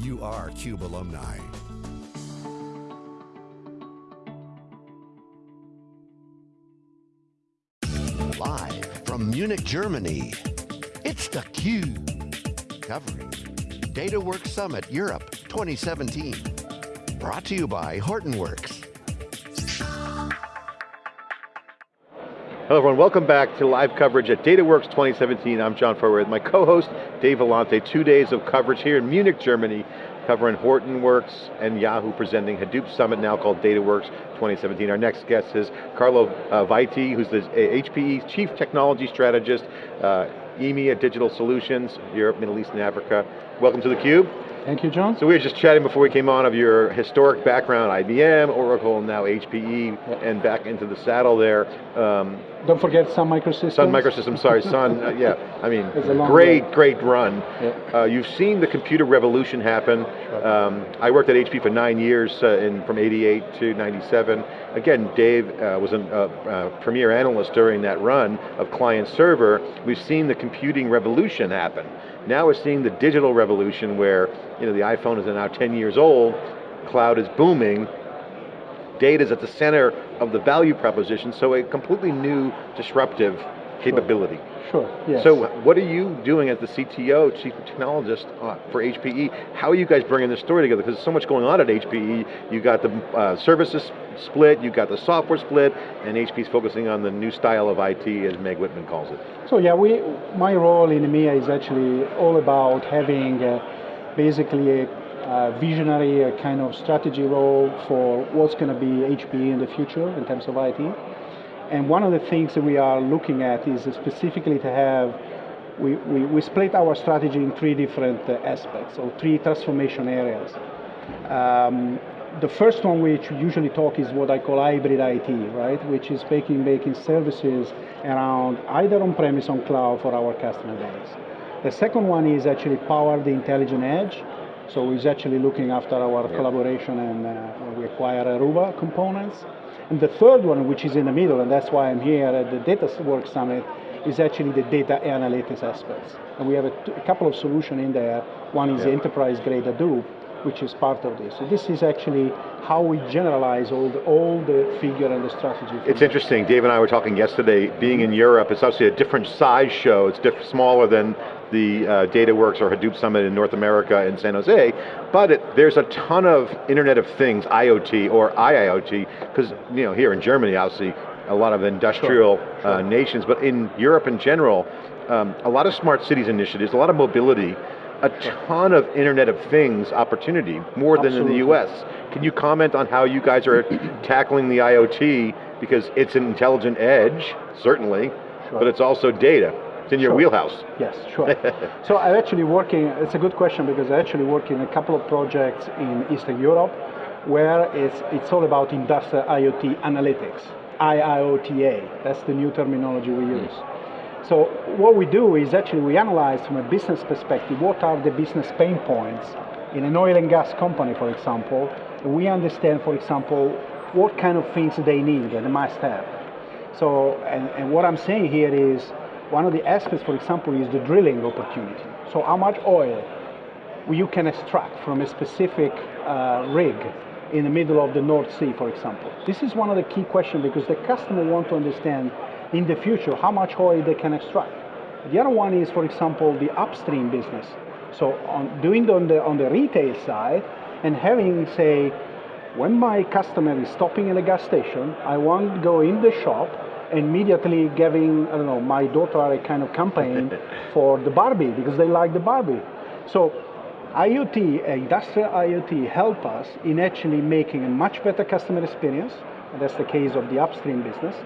You are CUBE alumni. Live from Munich, Germany, it's theCUBE. Covering DataWorks Summit Europe 2017. Brought to you by Hortonworks. Hello everyone, welcome back to live coverage at DataWorks 2017. I'm John Furrier with my co-host, Dave Vellante. Two days of coverage here in Munich, Germany, covering Hortonworks and Yahoo presenting Hadoop Summit now called DataWorks 2017. Our next guest is Carlo uh, Vaiti, who's the HPE Chief Technology Strategist, uh, EMEA Digital Solutions, Europe, Middle East, and Africa. Welcome to theCUBE. Thank you, John. So we were just chatting before we came on of your historic background, IBM, Oracle, now HPE, yep. and back into the saddle there. Um, Don't forget Sun Microsystems. Sun Microsystems, sorry, Sun, uh, yeah. I mean, great, way. great run. Yep. Uh, you've seen the computer revolution happen. Sure. Um, I worked at HP for nine years, uh, in, from 88 to 97. Again, Dave uh, was a uh, premier analyst during that run of client server. We've seen the computing revolution happen. Now we're seeing the digital revolution where you know, the iPhone is now 10 years old, cloud is booming, data is at the center of the value proposition, so a completely new disruptive capability. Sure, yes. So what are you doing as the CTO, Chief Technologist uh, for HPE? How are you guys bringing this story together? Because there's so much going on at HPE. You got the uh, services split, you got the software split, and HPE's focusing on the new style of IT, as Meg Whitman calls it. So yeah, we, my role in EMEA is actually all about having uh, basically a uh, visionary a kind of strategy role for what's going to be HPE in the future in terms of IT. And one of the things that we are looking at is specifically to have, we, we, we split our strategy in three different uh, aspects, or three transformation areas. Um, the first one which we usually talk is what I call hybrid IT, right? Which is making, making services around either on-premise on cloud for our customer base. The second one is actually power the intelligent edge. So we're actually looking after our yeah. collaboration and uh, we acquire Aruba components. And the third one, which is in the middle, and that's why I'm here at the Data DataWorks Summit, is actually the data analytics aspects. And we have a, a couple of solutions in there. One is yeah. the enterprise grade Hadoop, which is part of this. So this is actually how we generalize all the, all the figure and the strategy. It's interesting, Dave and I were talking yesterday, being in Europe, it's obviously a different size show, it's diff smaller than the uh, DataWorks or Hadoop Summit in North America in San Jose, but it, there's a ton of Internet of Things, IoT or IIoT, because you know here in Germany, obviously, a lot of industrial sure, uh, sure. Uh, nations, but in Europe in general, um, a lot of smart cities initiatives, a lot of mobility, a ton of Internet of Things opportunity, more than Absolutely. in the US. Can you comment on how you guys are tackling the IoT, because it's an intelligent edge, certainly, sure. but it's also data. It's in your sure. wheelhouse. Yes, sure. so I'm actually working, it's a good question because I actually work in a couple of projects in Eastern Europe where it's, it's all about industrial IoT analytics, IIoTA, that's the new terminology we use. Mm. So what we do is actually we analyze from a business perspective what are the business pain points in an oil and gas company, for example. We understand, for example, what kind of things they need and they must have. So, and, and what I'm saying here is, one of the aspects, for example, is the drilling opportunity. So how much oil you can extract from a specific uh, rig in the middle of the North Sea, for example. This is one of the key questions because the customer want to understand in the future how much oil they can extract. The other one is, for example, the upstream business. So on doing on the, on the retail side and having, say, when my customer is stopping in a gas station, I want to go in the shop immediately giving, I don't know, my daughter a kind of campaign for the Barbie because they like the Barbie. So IoT, industrial IoT help us in actually making a much better customer experience, and that's the case of the upstream business,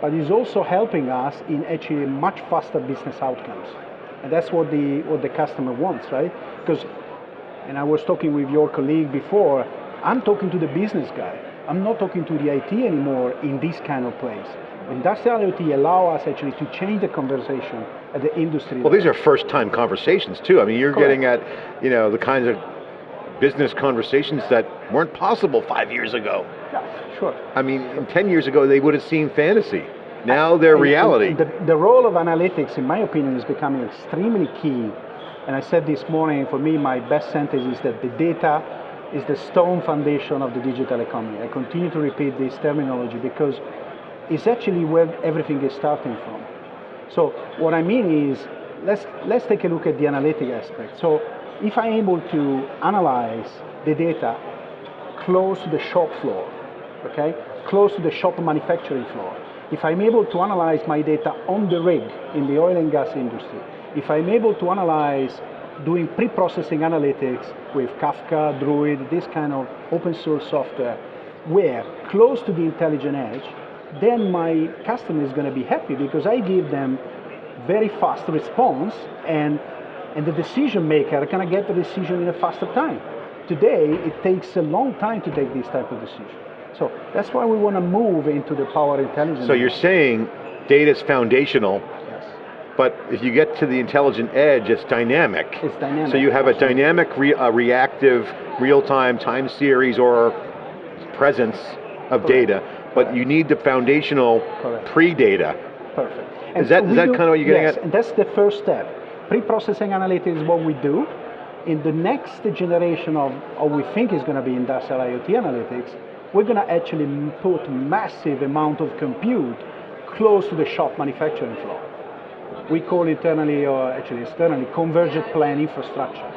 but it's also helping us in actually much faster business outcomes. And that's what the, what the customer wants, right? Because, and I was talking with your colleague before, I'm talking to the business guy. I'm not talking to the IT anymore in this kind of place. Industrial IoT allow us actually to change the conversation at the industry Well, level. these are first time conversations too. I mean, you're Correct. getting at, you know, the kinds of business conversations that weren't possible five years ago. Yeah, sure. I mean, 10 years ago they would have seen fantasy. Now they're reality. The, the, role of analytics, in my opinion, is becoming extremely key And I said this morning, for me, my best sentence is that the data is the stone foundation of the digital economy. I continue to repeat this terminology because it's actually where everything is starting from. So what I mean is, let's, let's take a look at the analytic aspect. So if I'm able to analyze the data close to the shop floor, okay, close to the shop manufacturing floor, if I'm able to analyze my data on the rig in the oil and gas industry, if I'm able to analyze doing pre-processing analytics with Kafka, Druid, this kind of open source software, where close to the intelligent edge, then my customer is going to be happy because I give them very fast response and, and the decision maker can get the decision in a faster time. Today, it takes a long time to take this type of decision. So that's why we want to move into the power intelligence. So you're saying data is foundational, yes. but if you get to the intelligent edge, it's dynamic. It's dynamic. So you have a dynamic, re uh, reactive, real-time, time series or presence of Correct. data, but you need the foundational pre-data. Perfect. Is that- so is that do- kinda what you're getting yes, at? and that's the first step. Pre-processing analytics is what we do. In the next generation of, what we think is going to be industrial IoT analytics, we're going to actually put massive amount of compute close to the shop manufacturing floor. We call it internally, or actually externally, convergent plan infrastructure.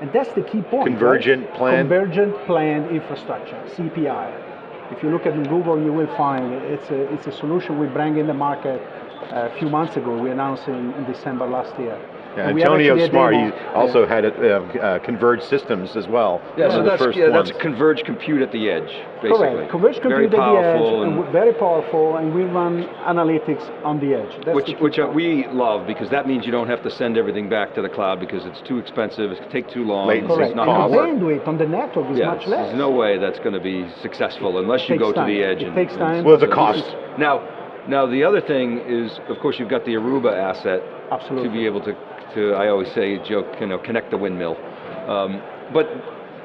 And that's the key point. right? Convergent plan? Convergent planned infrastructure, CPI. If you look at Google, you will find it's a, it's a solution we bring in the market uh, a few months ago. We announced in, in December last year. Yeah, Antonio Smart, he also had it, uh, uh, converged systems as well. Yeah, so that's, yeah, that's converged compute at the edge, basically. Correct. Converged Very compute at the edge, powerful and and very powerful, and we run analytics on the edge. That's which, key which uh, point. we love because that means you don't have to send everything back to the cloud because it's too expensive, it take too long, Latency, it's Correct. not And the bandwidth on the network is Yeah, much less. there's no way that's going to be successful unless you go to the edge. It and, takes and- time. Well, there's a cost. Now, now the other thing is, of course, you've got the Aruba asset Absolutely. to be able to, to I always say, joke, you know, connect the windmill. Um, but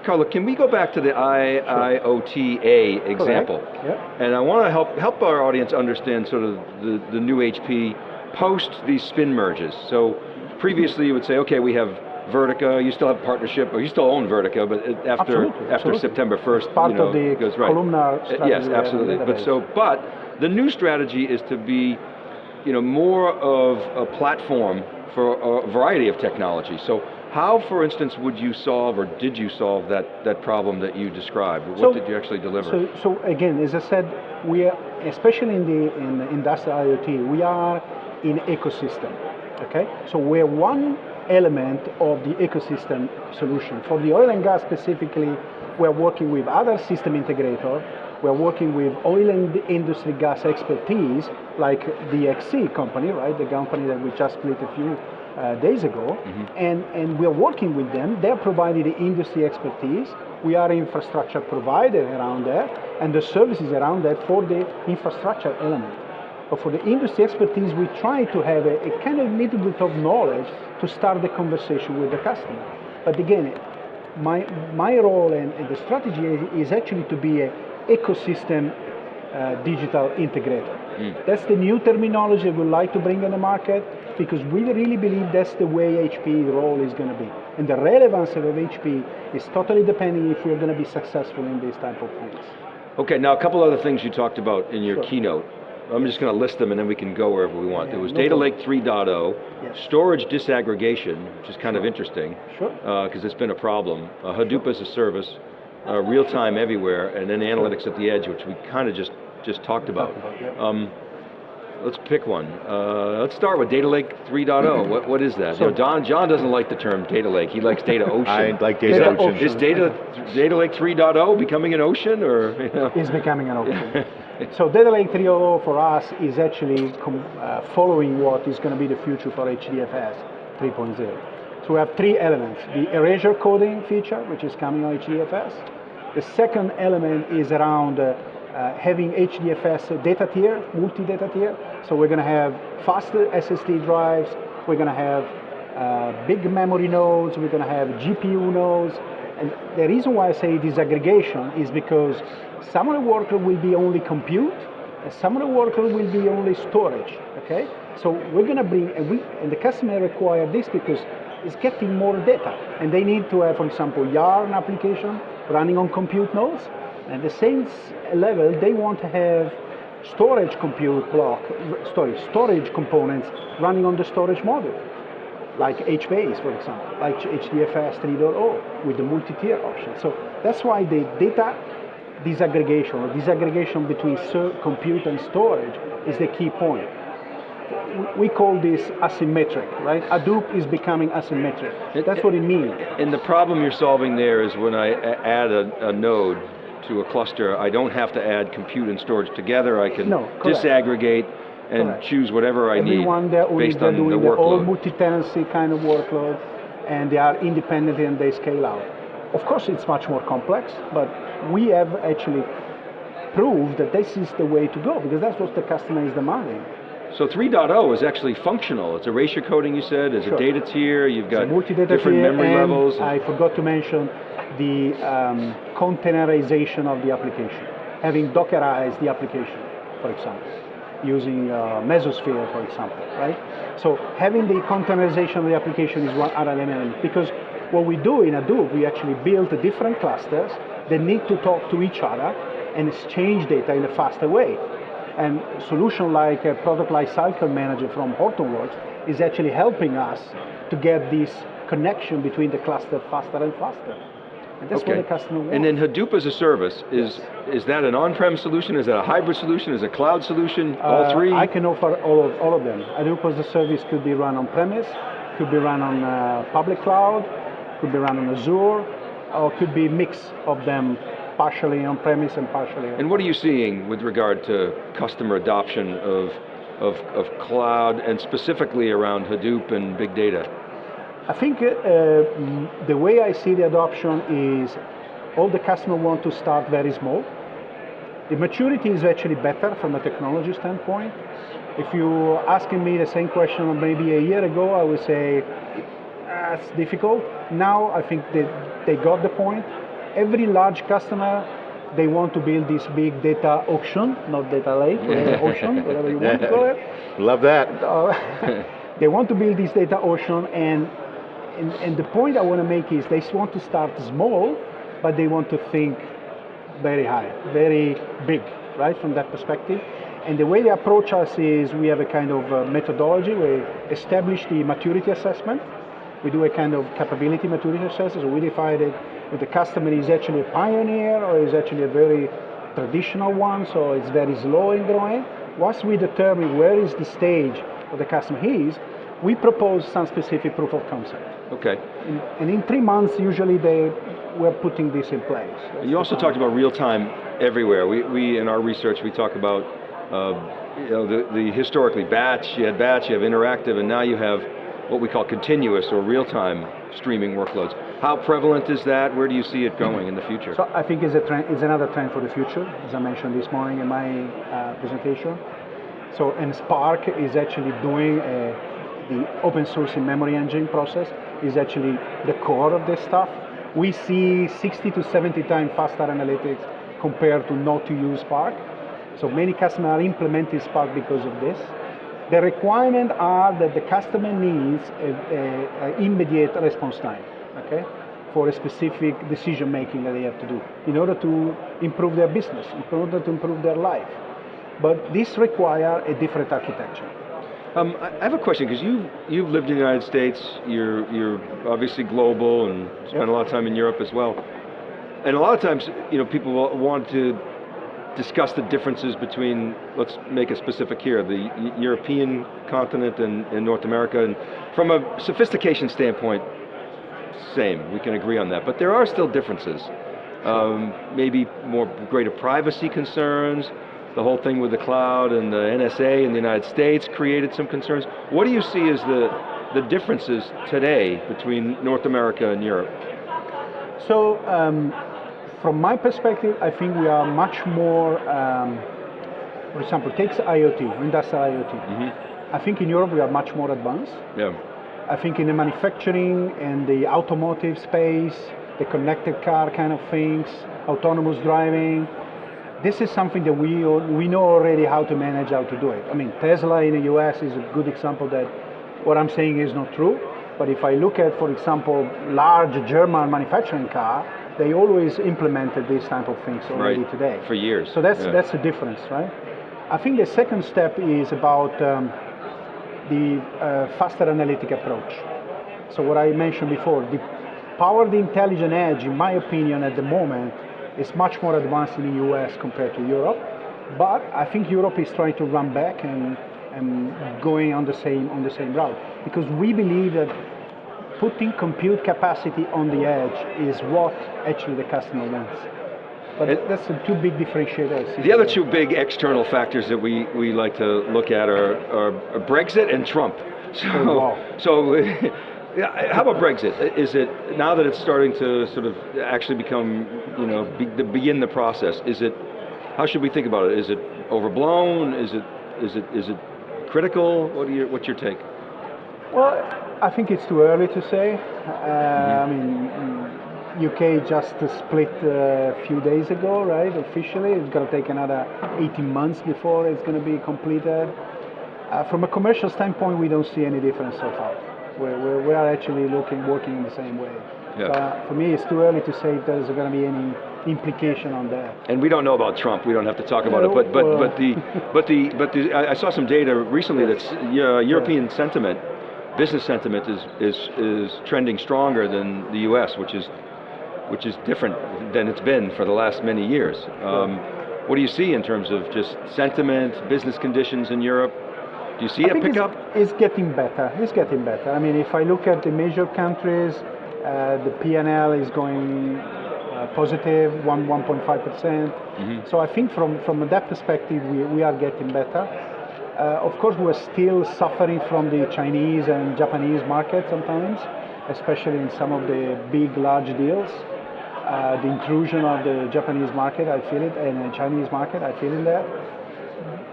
Carlo, can we go back to the IIoTA example? Yeah. And I want to help help our audience understand sort of the, the new HP post these spin merges. So previously you would say, okay, we have Vertica, you still have partnership, or you still own Vertica, but after Absolutely, after absolutely. September 1st, Part you know, of the goes right. columnar strategy Yes, we have in absolutely. But so, but the new strategy is to be, you know, more of a platform for a variety of technology. So how, for instance, would you solve, or did you solve that, that problem that you described? What So- did you actually deliver? So, so again, as I said, we are, especially in the in the industrial IoT, we are in ecosystem. Okay, so we're one element of the ecosystem solution. For the oil and gas specifically, we're working with other system integrator. We're working with oil and industry gas expertise, like the DXC company, right? The company that we just split a few uh, days ago, and, and we're working with them. They're providing the industry expertise. We are infrastructure provider around that, and the services around that for the infrastructure element. But for the industry expertise, we try to have a, a kind of little bit of knowledge to start the conversation with the customer. But again, my, my role and, and the strategy is, is actually to be a ecosystem uh, digital integrator. That's the new terminology we like to bring in the market because we really believe that's the way HP role is going to be. And the relevance of HP is totally depending if we're going to be successful in these type of things. Okay, now a couple other things you talked about in your Sure. keynote. I'm just going to list them and then we can go wherever we want. Yeah, there was no Data problem. Lake 3.0, Yes. storage disaggregation, which is kind of interesting, Sure. because it's been a problem. Uh, Hadoop as a service, uh, real time everywhere, and then analytics at the edge, which we kind of just just talked about. about, um, let's pick one. Uh, let's start with Data Lake 3.0. what, what is that? So- you know, Don, John doesn't like the term data lake. He likes data ocean. I like Is data that- ocean. Is data, data Lake 3.0 becoming an ocean, or? You know? is becoming an ocean. so Data Lake 3.0 for us is actually com- uh, following what is going to be the future for HDFS 3.0. So we have three elements. The erasure coding feature, which is coming on HDFS. The second element is around uh, uh, having HDFS data tier, multi-data tier. So we're going to have faster SSD drives, we're going to have uh, big memory nodes, we're going to have GPU nodes, and the reason why I say disaggregation is because some of the workload will be only compute, and some of the workload will be only storage. Okay, so we're going to bring, and, we, and the customer require this because is getting more data. And they need to have, for example, Yarn application running on compute nodes. And the same level, they want to have storage compute block, storage, storage components running on the storage module, like HBase, for example, like HDFS 3.0 with the multi-tier option. So that's why the data disaggregation or disaggregation between compute and storage is the key point. We call this asymmetric, right? Hadoop is becoming asymmetric. That's what it means. And the problem you're solving there is when I add a, a node to a cluster, I don't have to add compute and storage together. I can no, disaggregate and correct. choose whatever I Everyone need based on doing the workload. all multi-tenancy kind of workload, and they are independent and they scale out. Of course, it's much more complex, but we have actually proved that this is the way to go because that's what the customer is demanding. So 3.0 is actually functional. It's erasure coding, you said, it's sure. a data tier, you've got different tier, memory levels. I forgot to mention the um, containerization of the application, having Dockerized the application, for example, using uh, Mesosphere, for example, right? So having the containerization of the application is one other element because what we do in Hadoop, we actually build different clusters that need to talk to each other and exchange data in a faster way. And solution like a product lifecycle manager from Hortonworks is actually helping us to get this connection between the cluster faster and faster. And that's okay. what the customer wants. And then Hadoop as a service, is, yes. is that an on-prem solution? Is that a hybrid solution? Is it a cloud solution? Uh, all three? I can offer all of, all of them. Hadoop as a service could be run on-premise, could be run on uh, public cloud, could be run on Azure, or could be a mix of them partially on-premise and partially And what are you seeing with regard to customer adoption of, of, of cloud and specifically around Hadoop and big data? I think uh, the way I see the adoption is all the customers want to start very small. The maturity is actually better from a technology standpoint. If you asking me the same question maybe a year ago, I would say that's difficult. Now I think they, they got the point every large customer, they want to build this big data auction, not data lake, ocean, whatever you want to call it. Love that. Uh, they want to build this data ocean and, and, and the point I want to make is they want to start small, but they want to think very high, very big, right, from that perspective. And the way they approach us is we have a kind of uh, methodology. We establish the maturity assessment. We do a kind of capability maturity assessment. So we define it the customer is actually a pioneer or is actually a very traditional one, so it's very slow in growing. Once we determine where is the stage of the customer he is, we propose some specific proof of concept. Okay. In, and in three months, usually they, we're putting this in place. That's you also talked about real time everywhere. We, we, in our research, we talk about uh, you know, the, the historically batch, you had batch, you have interactive, and now you have what we call continuous or real time streaming workloads. How prevalent is that? Where do you see it going in the future? So I think it's, a trend, it's another trend for the future, as I mentioned this morning in my uh, presentation. So, and Spark is actually doing a, the open source memory engine process is actually the core of this stuff. We see 60 to 70 times faster analytics compared to not to use Spark. So many customers are implementing Spark because of this. The requirements are that the customer needs an immediate response time, okay, for a specific decision making that they have to do in order to improve their business, in order to improve their life. But this requires a different architecture. Um, I have a question because you you've lived in the United States. You're you're obviously global and spent yep. a lot of time in Europe as well. And a lot of times, you know, people want to discuss the differences between, let's make it specific here, the European continent and, and, North America, and from a sophistication standpoint, same, we can agree on that, but there are still differences. Um, maybe more greater privacy concerns, the whole thing with the cloud and the NSA in the United States created some concerns. What do you see as the, the differences today between North America and Europe? So, um, from my perspective, I think we are much more, um, for example, takes IoT, industrial IoT. Mm -hmm. I think in Europe we are much more advanced. Yeah. I think in the manufacturing and the automotive space, the connected car kind of things, autonomous driving, this is something that we, we know already how to manage, how to do it. I mean, Tesla in the US is a good example that what I'm saying is not true, But if I look at, for example, large German manufacturing car, they always implemented these type of things already Right. today. For years, So that's yeah. that's the difference, right? I think the second step is about um, the uh, faster analytic approach. So what I mentioned before, the power of the intelligent edge, in my opinion, at the moment, is much more advanced in the US compared to Europe. But I think Europe is trying to run back and, and going on the same on the same route because we believe that putting compute capacity on the edge is what actually the customer wants. But It- that's the two big differentiators. The other two big external factors that we, we like to look at are, are Brexit and Trump. So, Oh, wow. so how about Brexit? Is it, now that it's starting to sort of actually become, you know, be, to begin the process, is it, how should we think about it? Is it overblown? Is it, is it, is it critical? What are your, what's your take? Well, I think it's too early to say. Uh, I mean, UK just split uh, a few days ago, right? Officially, it's going to take another 18 months before it's going to be completed. Uh, from a commercial standpoint, we don't see any difference so far. We're, we're, we are actually looking, working in the same way. Yeah. But for me, it's too early to say if there's going to be any implication on that. And we don't know about Trump. We don't have to talk about it. But but Well- but the but the but the I I saw some data recently that's uh, European sentiment, business sentiment is is is trending stronger than the U.S., which is which is different than it's been for the last many years. Um, what do you see in terms of just sentiment, business conditions in Europe? Do you see I a pickup? It's, it's getting better. It's getting better. I mean, if I look at the major countries, uh, the P&L is going uh, positive, one 1.5 percent. Mm-hmm. So I think from from that perspective, we, we are getting better. Uh, of course, we're still suffering from the Chinese and Japanese market sometimes, especially in some of the big, large deals. Uh, the intrusion of the Japanese market, I feel it, and the Chinese market, I feel it there.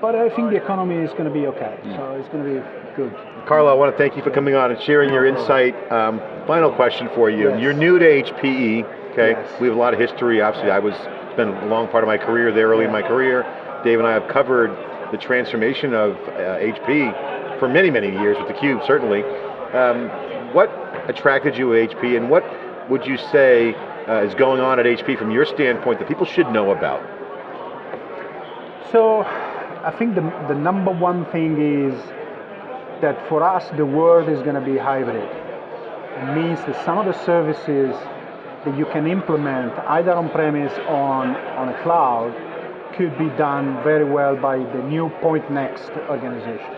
But I think the economy is going to be okay, so it's going to be good. Carlo, I want to thank you for coming on and sharing your insight. Um, final question for you. Yes. You're new to HPE, okay? Yes. We have a lot of history. Obviously, I was spent a long part of my career there, early in my career. Dave and I have covered the transformation of uh, HP for many, many years with theCUBE, certainly. Um, what attracted you to HP and what would you say uh, is going on at HP from your standpoint that people should know about? So I think the, the number one thing is that for us, the world is going to be hybrid. It means that some of the services that you can implement either on-premise or on, on a cloud could be done very well by the new Pointnext organization.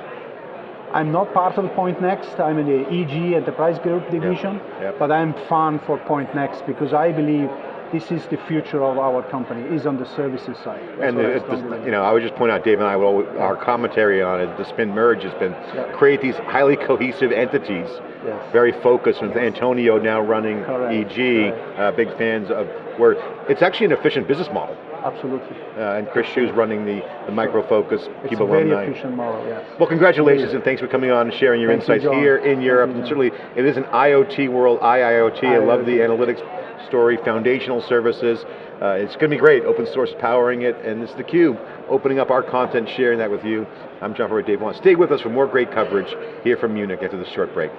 I'm not part of Pointnext, I'm in the EG Enterprise Group division, yep. but I'm fan for Pointnext because I believe this is the future of our company, is on the services side. That's And I it- believe. you know, I would just point out, Dave and I, will, our commentary on it, the spin merge has been Yeah. create these highly cohesive entities, Yes. very focused. With Antonio now running Correct. EG, uh, big fans of where it's actually an efficient business model. Absolutely. Uh, and Chris Hsu's running the, the Micro Focus, It's Cube a very alumni. efficient model, yes. Well, congratulations and thanks for coming on and sharing your Thank insights John. here in Europe. you, and certainly, it is an IoT world, IIoT. I love the analytics story, foundational services. Uh, it's going to be great. Open source powering it, and it's theCUBE, opening up our content, sharing that with you. I'm John Furrier, Dave Wong. Stay with us for more great coverage here from Munich after this short break.